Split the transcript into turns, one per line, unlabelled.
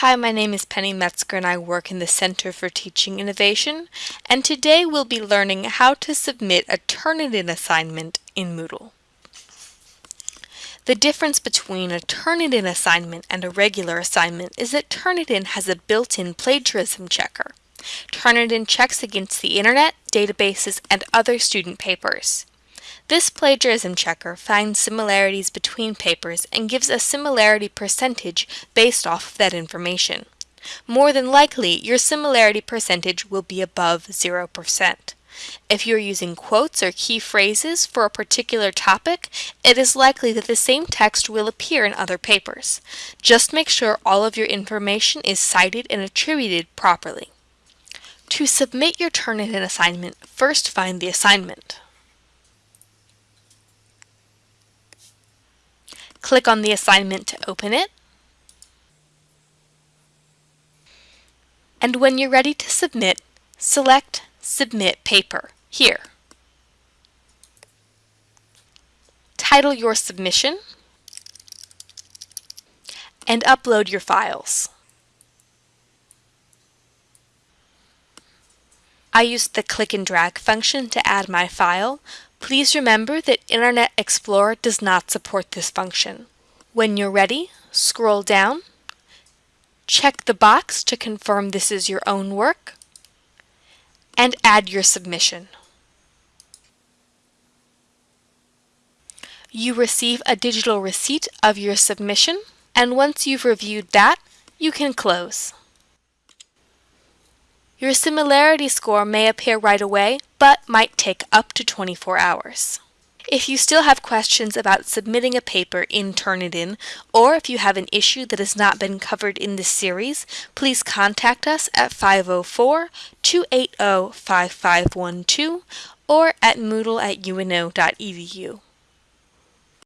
Hi, my name is Penny Metzger and I work in the Center for Teaching Innovation, and today we'll be learning how to submit a Turnitin assignment in Moodle. The difference between a Turnitin assignment and a regular assignment is that Turnitin has a built-in plagiarism checker. Turnitin checks against the internet, databases, and other student papers. This plagiarism checker finds similarities between papers and gives a similarity percentage based off of that information. More than likely, your similarity percentage will be above 0%. If you're using quotes or key phrases for a particular topic, it is likely that the same text will appear in other papers. Just make sure all of your information is cited and attributed properly. To submit your Turnitin assignment, first find the assignment. Click on the assignment to open it. And when you're ready to submit, select Submit Paper here. Title your submission and upload your files. I used the click and drag function to add my file, Please remember that Internet Explorer does not support this function. When you're ready, scroll down, check the box to confirm this is your own work, and add your submission. You receive a digital receipt of your submission, and once you've reviewed that, you can close. Your similarity score may appear right away, but might take up to 24 hours. If you still have questions about submitting a paper in Turnitin, or if you have an issue that has not been covered in this series, please contact us at 504-280-5512 or at moodle at uno.edu.